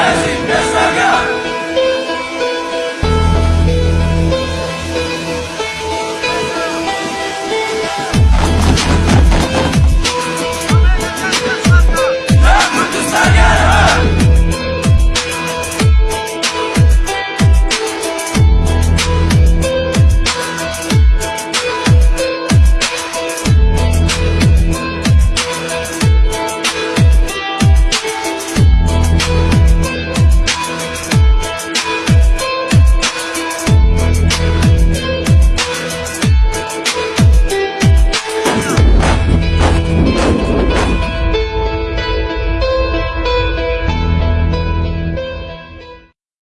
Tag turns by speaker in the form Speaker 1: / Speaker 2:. Speaker 1: Yes, in this